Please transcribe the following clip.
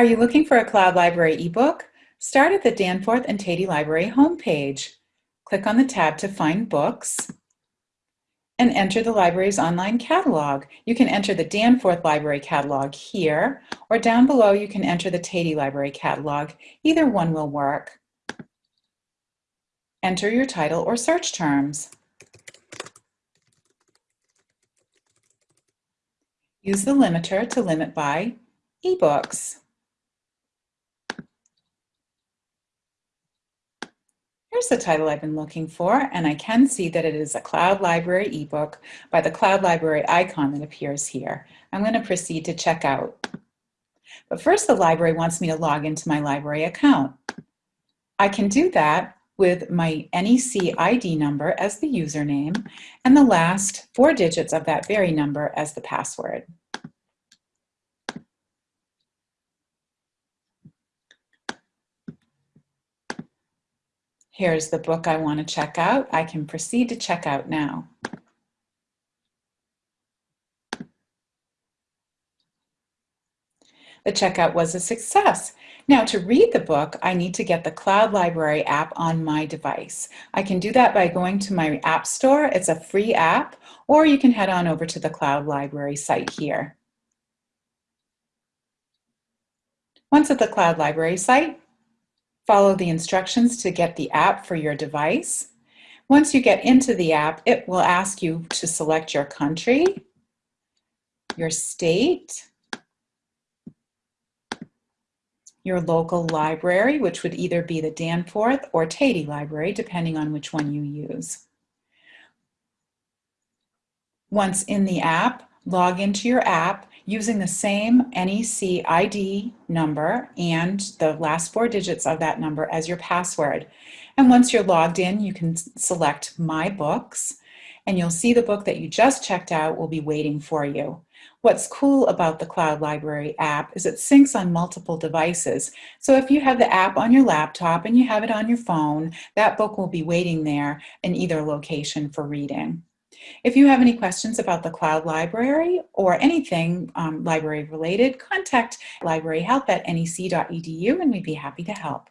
Are you looking for a Cloud Library ebook? Start at the Danforth and Tatey Library homepage. Click on the tab to find books and enter the library's online catalog. You can enter the Danforth Library catalog here, or down below you can enter the Tatey Library catalog. Either one will work. Enter your title or search terms. Use the limiter to limit by ebooks. Here's the title I've been looking for, and I can see that it is a Cloud Library ebook by the Cloud Library icon that appears here. I'm going to proceed to check out. But first the library wants me to log into my library account. I can do that with my NEC ID number as the username and the last four digits of that very number as the password. Here's the book I want to check out. I can proceed to check out now. The checkout was a success. Now to read the book, I need to get the Cloud Library app on my device. I can do that by going to my app store. It's a free app, or you can head on over to the Cloud Library site here. Once at the Cloud Library site, Follow the instructions to get the app for your device. Once you get into the app, it will ask you to select your country, your state, your local library, which would either be the Danforth or Tatey Library, depending on which one you use. Once in the app, log into your app using the same NEC ID number and the last four digits of that number as your password. And once you're logged in, you can select My Books, and you'll see the book that you just checked out will be waiting for you. What's cool about the Cloud Library app is it syncs on multiple devices. So if you have the app on your laptop and you have it on your phone, that book will be waiting there in either location for reading. If you have any questions about the Cloud Library or anything um, library related, contact libraryhelp at nec.edu and we'd be happy to help.